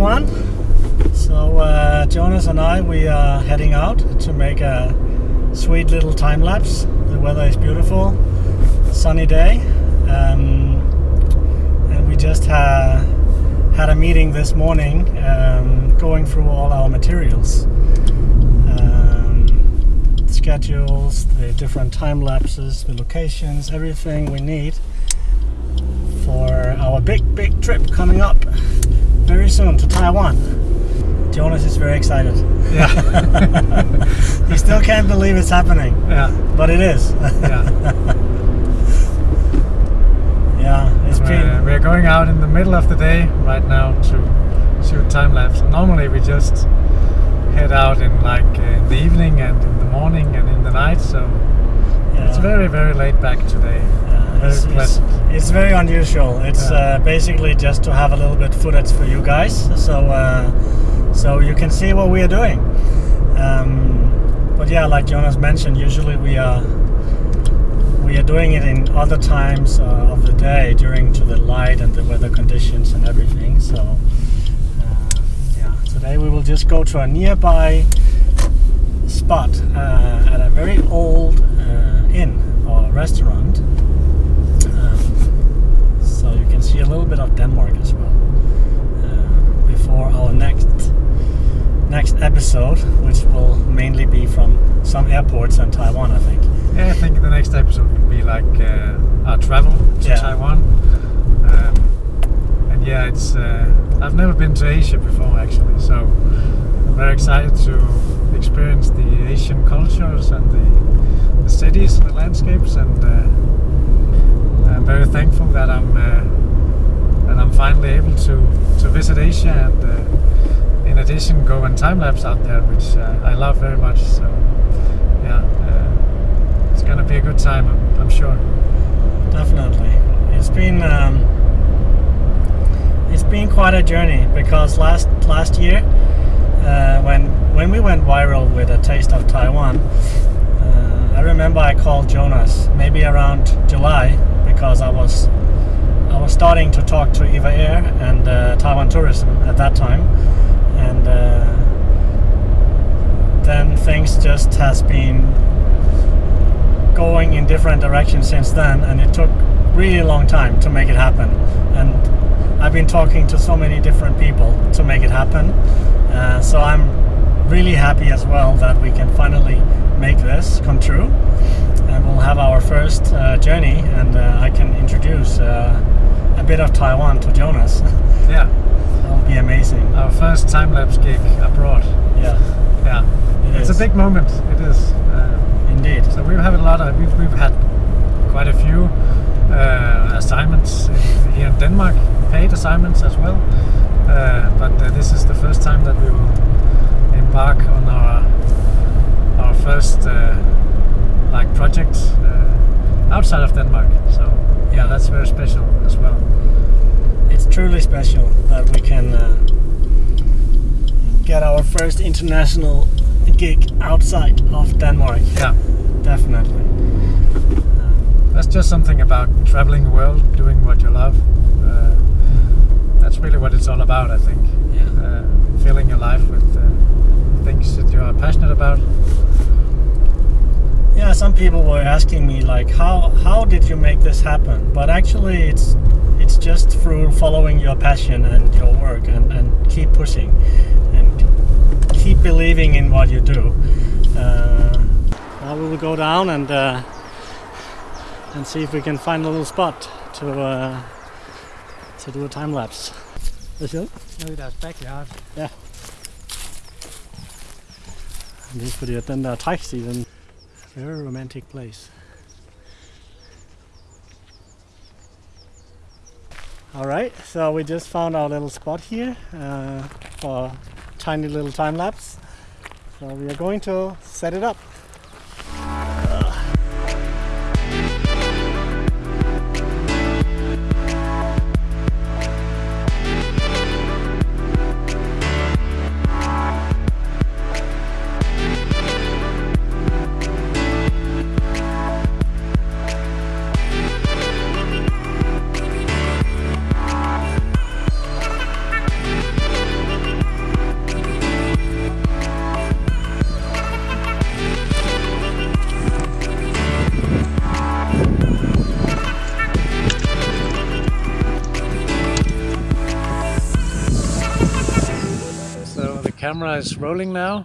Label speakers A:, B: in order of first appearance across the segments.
A: Taiwan. So uh, Jonas and I, we are heading out to make a sweet little time lapse. The weather is beautiful, sunny day, um, and we just ha- had a meeting this morning, um, going through all our materials, um, schedules, the different time lapses, the locations, everything we need for our big, big trip coming up very soon to Taiwan. Jonas is very excited.
B: Yeah.
A: He still can't believe it's happening,
B: yeah.
A: but it is.
B: Yeah.
A: yeah, it's
B: We're, we're going out in the middle of the day right now to shoot time lapse. Normally we just head out in like uh, in the evening and in the morning and in the night. So it's very very laid back today.
A: yeah, it's, it's, it's very unusual. It's
B: Yeah.
A: uh, basically just to have a little bit footage for you guys, so uh, so you can see what we are doing. Um, but yeah, like Jonas mentioned, usually we are we are doing it in other times uh, of the day during to the light and the weather conditions and everything. So uh, yeah, today we will just go to a nearby spot uh, at a very old uh, inn or restaurant. Um, so you can see a little bit of Denmark as well uh, before our next next episode, which will mainly be from some airports in Taiwan, I think.
B: Yeah, I think the next episode will be like uh, our travel to
A: Yeah.
B: Taiwan. Um, and yeah, it's uh, I've never been to Asia before actually, so I'm very excited to experience the Asian cultures and the, the cities and the landscapes, and uh, I'm very thankful that I'm uh, that I'm finally able to to visit Asia and. Uh, in addition, go and time lapse out there, which uh, I love very much. So, yeah, uh, it's gonna be a good time, I'm, I'm sure.
A: Definitely, it's been um, it's been quite a journey because last last year, uh, when when we went viral with a taste of Taiwan, uh, I remember I called Jonas maybe around July because I was I was starting to talk to Eva Air and uh, Taiwan Tourism at that time, and uh, then things just has been going in different directions since then, and it took really long time to make it happen. And I've been talking to so many different people to make it happen. Uh, so I'm really happy as well that we can finally make this come true, and we'll have our first uh, journey, and uh, I can introduce uh, a bit of Taiwan to Jonas.
B: Yeah,
A: That'll be amazing.
B: our first time lapse gig abroad.
A: Yeah,
B: Yeah,
A: It
B: it's
A: is.
B: a big moment. It is. Uh,
A: indeed.
B: so we've had a lot of we've, we've had quite a few uh, assignments in, here in Denmark, paid assignments as well. Uh, but uh, this is the first time that we will embark on our first uh, like project uh, outside of Denmark. So yeah, that's very special as well.
A: it's truly special that we can uh, get our first international gig outside of Denmark.
B: Yeah,
A: Definitely.
B: That's just something about traveling the world, doing what you love. Uh, that's really what it's all about, I think.
A: yeah.
B: Uh, filling your life with uh, things that you are passionate about.
A: yeah, some people were asking me like, how how did you make this happen? But actually, it's it's just through following your passion and your work and, and keep pushing and keep believing in what you do. Uh, now we will go down and uh, and see if we can find a little spot to uh, to do a time lapse. Hvad siger du?
B: Nede i deres backyard.
A: Det er fordi, at den der trækstil, den very romantic place. Alright, so we just found our little spot here uh, for tiny little time lapse. So we are going to set it up.
B: Camera is rolling now.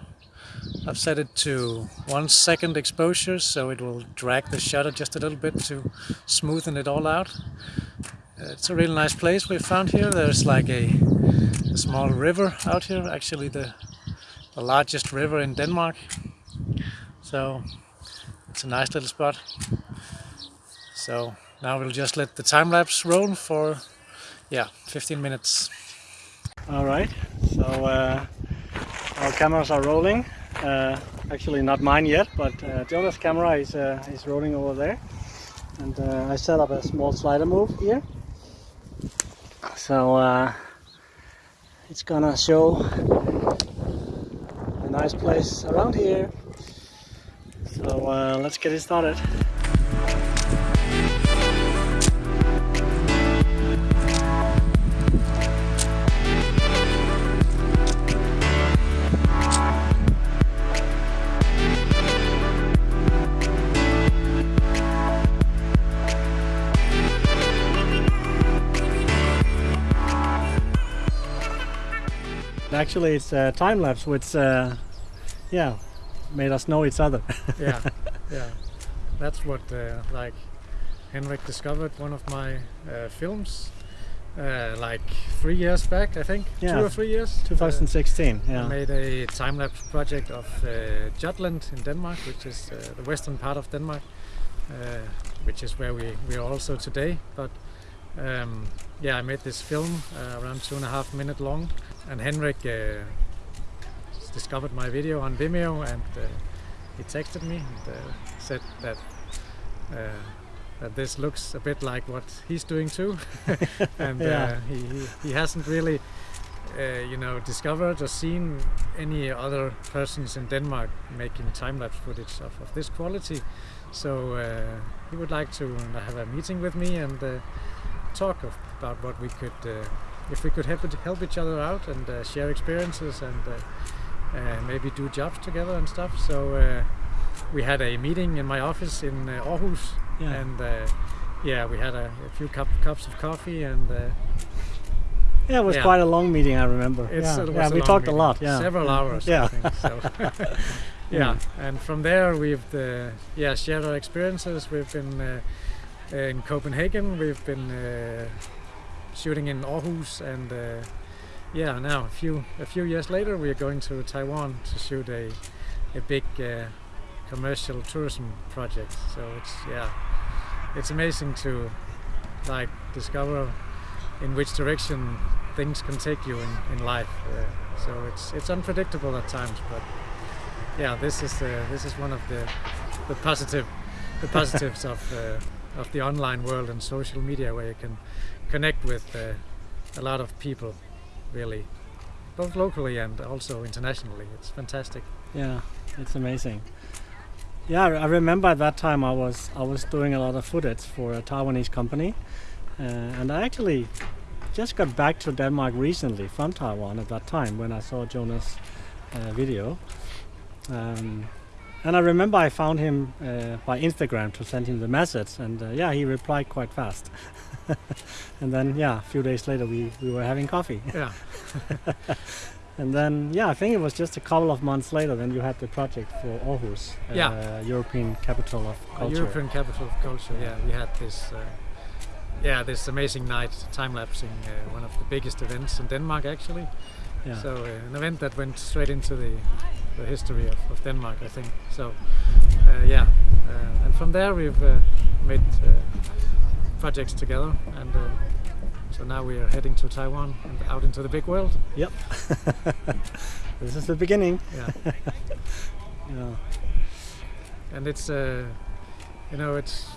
B: I've set it to one second exposure so it will drag the shutter just a little bit to smoothen it all out. It's a really nice place we found here. There's like a, a small river out here, actually the, the largest river in Denmark. So it's a nice little spot. So now we'll just let the time lapse roll for yeah 15 minutes.
A: All right, so uh, our cameras are rolling. Uh, actually, not mine yet, but uh, Jonas' camera is uh, is rolling over there. And uh, I set up a small slider move here, so uh, it's gonna show a nice place around here. So uh, let's get it started. Actually, it's a time lapse, which uh, yeah made us know each other.
B: yeah, yeah. That's what uh, like Henrik discovered one of my uh, films uh, like three years back, I think,
A: Yeah.
B: two or three years.
A: 2016.
B: Uh, I
A: Yeah.
B: made a time lapse project of uh, Jutland in Denmark, which is uh, the western part of Denmark, uh, which is where we we are also today. But um, yeah, I made this film uh, around two and a half minute long, and Henrik uh, discovered my video on Vimeo, and uh, he texted me and uh, said that. Uh, that this looks a bit like what he's doing too, and
A: Yeah.
B: uh, he, he he hasn't really uh, you know, discovered or seen any other persons in Denmark making time-lapse footage of, of this quality. So uh, he would like to have a meeting with me and uh, talk of, about what we could, uh, if we could help, it, help each other out and uh, share experiences and uh, uh, maybe do jobs together and stuff. So uh, we had a meeting in my office in uh, Aarhus
A: Yeah.
B: and uh, yeah, we had a, a few cup, cups of coffee and uh,
A: Yeah, it was
B: Yeah.
A: quite a long meeting. I remember.
B: It's,
A: yeah, yeah we talked
B: meeting,
A: a lot. Yeah,
B: several hours.
A: Yeah,
B: I think, so. yeah, and from there we've uh, yeah shared our experiences. We've been uh, in Copenhagen. We've been uh, shooting in Aarhus, and uh, yeah, now a few a few years later, we are going to Taiwan to shoot a a big uh, commercial tourism project. So it's yeah, it's amazing to like discover in which direction things can take you in, in life. Uh, so it's it's unpredictable at times, but yeah, this is uh, this is one of the the positive the positives of uh, of the online world and social media, where you can connect with uh, a lot of people, really, both locally and also internationally. It's fantastic.
A: yeah, it's amazing. Yeah, I remember at that time I was I was doing a lot of footage for a Taiwanese company, uh, and I actually just got back to Denmark recently from Taiwan at that time when I saw Jonas' uh, video. Um, and I remember I found him uh, by Instagram to send him the message, and uh, yeah, he replied quite fast. and then yeah, a few days later we, we were having coffee.
B: Yeah,
A: And then, yeah, I think it was just a couple of months later when you had the project for Aarhus, uh, European capital of
B: a
A: culture.
B: European capital of culture. Yeah, we had this. Uh, yeah, this amazing night time lapsing uh, one of the biggest events in Denmark actually.
A: Yeah.
B: So uh, an event that went straight into the, the history of, of Denmark, I think. So uh, yeah, uh, and from there we've uh, made uh, projects together, and uh, so now we are heading to Taiwan and out into the big world.
A: Yep. this is the beginning.
B: Yeah,
A: Yeah.
B: and it's uh, you know it's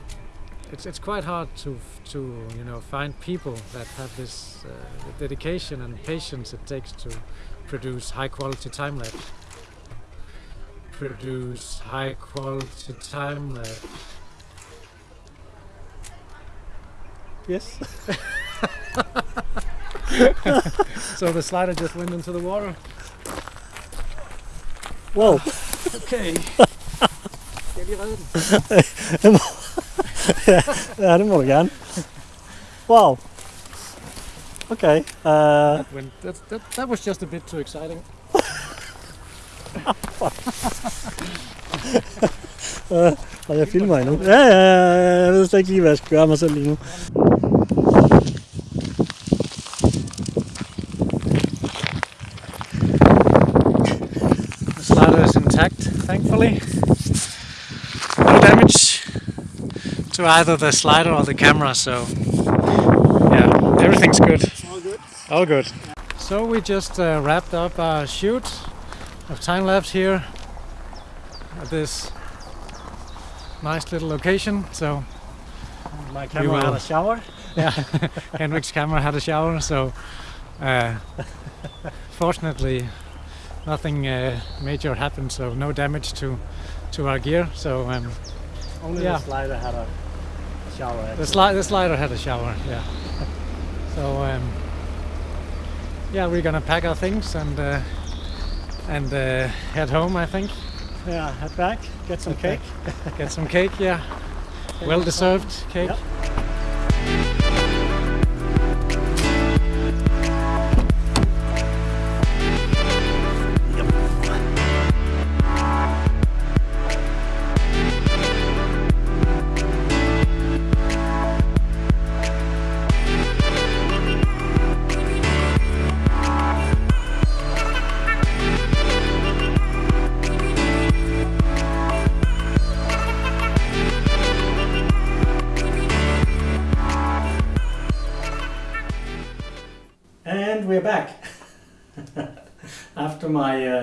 B: it's it's quite hard to to you know find people that have this uh, dedication and patience it takes to produce high quality time lapse. Produce high quality time lapse.
A: Yes.
B: So the slider just went into the water.
A: Whoa.
B: Okay. Skal jeg lige redde den?
A: ja, det må du gerne. Wow. Okay. Uh,
B: When that, that, that was just a bit too exciting.
A: Øh, og jeg filmer endnu. Ja, ja, ja, jeg ved slet ikke lige, hvad jeg skal gøre mig selv lige nu.
B: The slider is intact, thankfully. No damage to either the slider or the camera, so yeah, everything's good.
A: All good.
B: All good. So we just uh, wrapped up our shoot of time left here at this nice little location. So
A: My camera
B: will-
A: had a shower.
B: yeah, Henrik's camera had a shower. So uh, fortunately, nothing uh, major happened. So no damage to to our gear. So um,
A: Only
B: Yeah.
A: the slider had a shower.
B: the, sli- the slider had a shower. Yeah. So um, yeah, we're gonna pack our things and uh, and uh, head home. I think.
A: Yeah, head back, get some cake.
B: Get some cake. Yeah, well deserved cake.
A: Yep.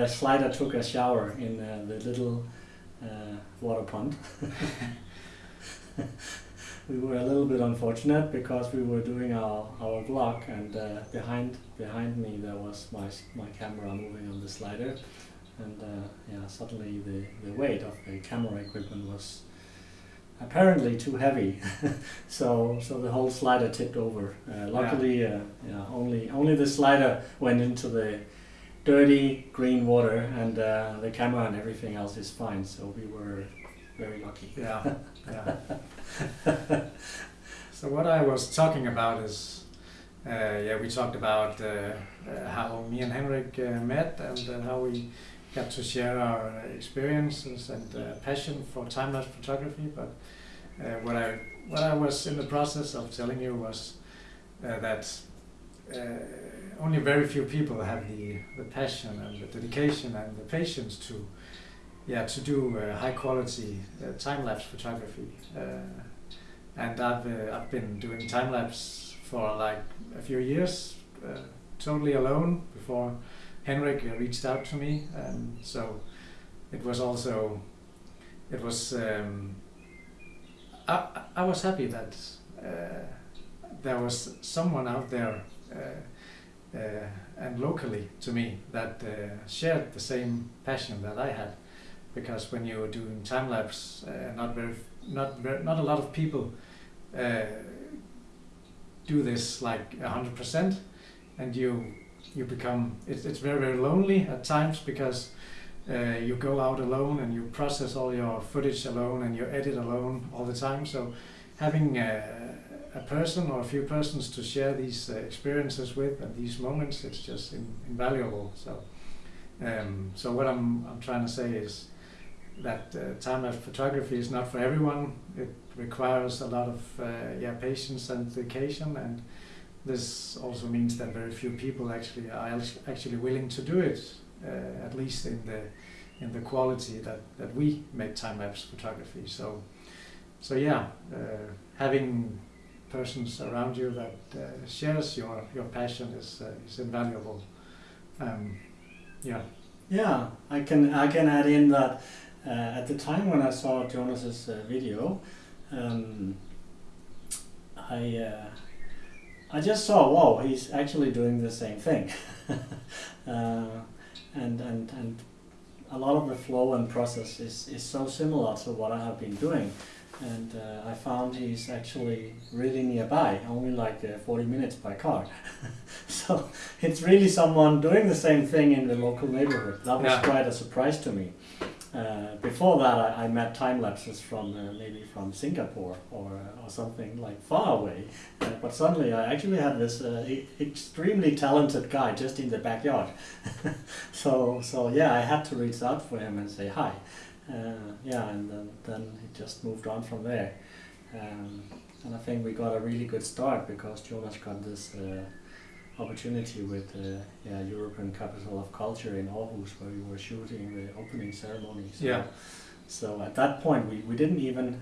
A: Uh, slider took a shower in uh, the little uh, water pond. we were a little bit unfortunate because we were doing our, our vlog and uh, behind behind me there was my, my camera moving on the slider. And uh, yeah suddenly the, the weight of the camera equipment was apparently too heavy. So so the whole slider tipped over. Uh, luckily uh, yeah only only the slider went into the dirty green water and uh, the camera and everything else is fine so we were very lucky
B: Yeah, yeah. so what I was talking about is, uh, yeah, we talked about uh, uh, how me and Henrik uh, met and uh, how we got to share our experiences and uh, passion for time lapse photography. But uh, what I what I was in the process of telling you was uh, that uh, only very few people have the, the passion and the dedication and the patience to yeah to do uh, high quality uh, time lapse photography. Uh, and I've uh, I've been doing time lapse for like a few years uh, totally alone before Henrik reached out to me. And so it was also it was um, I, I- was happy that there was someone out there uh, and locally to me that uh, shared the same passion that I had because when you're doing time lapse, uh, not very, not very, not a lot of people uh, do this like hundred percent, and you you become it's it's very very lonely at times because uh, you go out alone and you process all your footage alone and you edit alone all the time. So having a, person or a few persons to share these uh, experiences with and these moments, it's just in, invaluable. So. Um, so what I'm, I'm trying to say is that uh, time-lapse photography is not for everyone. It requires a lot of uh, yeah patience and dedication, and this also means that very few people actually are actually willing to do it, uh, at least in the in the quality that, that we make time-lapse photography. So so yeah, uh, having persons around you that uh, shares your your passion is uh, is invaluable. Um, yeah.
A: Yeah, I can I can add in that uh, at the time when I saw Jonas's uh, video, um, I uh, I just saw wow he's actually doing the same thing, uh, and and and a lot of the flow and process is is so similar to what I have been doing. And uh, I found he's actually really nearby, only like uh, 40 minutes by car. so it's really someone doing the same thing in the local neighborhood. That was
B: Yeah.
A: quite a surprise to me. uh, before that, I, I met time lapses from uh, maybe from Singapore or uh, or something like far away. Uh, but suddenly, I actually had this e- extremely talented guy just in the backyard. so so yeah, I had to reach out for him and say hi. Uh, yeah, and then, then it just moved on from there. Um, and I think we got a really good start because Jonas got this uh, opportunity with the yeah, European Capital of Culture in Aarhus where we were shooting the opening ceremony. So,
B: Yeah.
A: So at that point, we, we didn't even,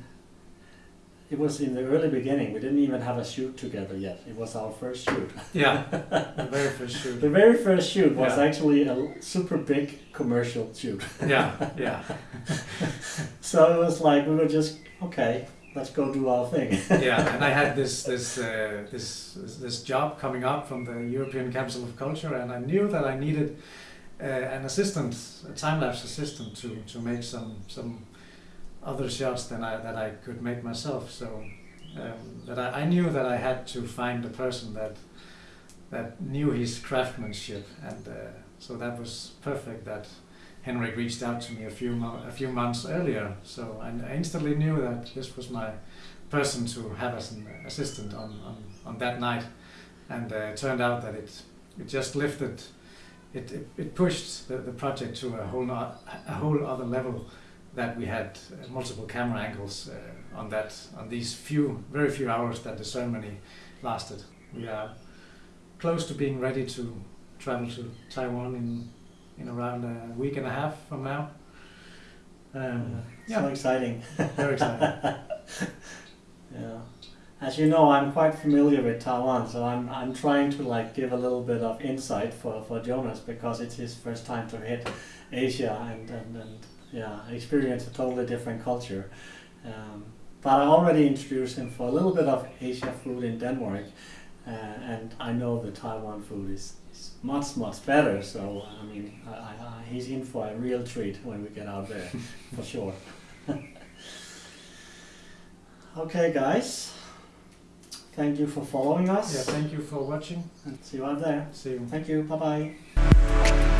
A: it was in the early beginning, we didn't even have a shoot together yet. It was our first shoot.
B: Yeah, the very first shoot.
A: The very first shoot was
B: Yeah.
A: actually a super big commercial shoot.
B: Yeah, yeah,
A: So it was like, we were just, okay, let's go do our thing.
B: yeah. And I had this this uh, this this job coming up from the European Capital of Culture, and I knew that I needed uh, an assistant, a time lapse assistant, to to make some some other shots than I that I could make myself. So um, that I, I knew that I had to find a person that that knew his craftsmanship, and uh, so that was perfect. That Henrik reached out to me a few a few months earlier. So I, I instantly knew that this was my person to have as an assistant on on, on that night, and uh, it turned out that it it just lifted. It, it, it pushed the, the project to a whole no, a whole other level that we had uh, multiple camera angles uh, on that on these few very few hours that the ceremony lasted. We are close to being ready to travel to Taiwan in in around a week and a half from now. Um,
A: So
B: Yeah.
A: exciting.
B: very exciting.
A: Yeah. As you know, I'm quite familiar with Taiwan, so I'm I'm trying to like give a little bit of insight for, for Jonas because it's his first time to hit Asia and, and, and yeah, experience a totally different culture. Um, but I already introduced him for a little bit of Asia food in Denmark, uh, and I know the Taiwan food is, is much much better. So I mean, I, I, he's in for a real treat when we get out there, for sure. okay, guys. Thank you for following us.
B: yeah, thank you for watching.
A: And see you out there.
B: See you.
A: Thank you. Bye bye.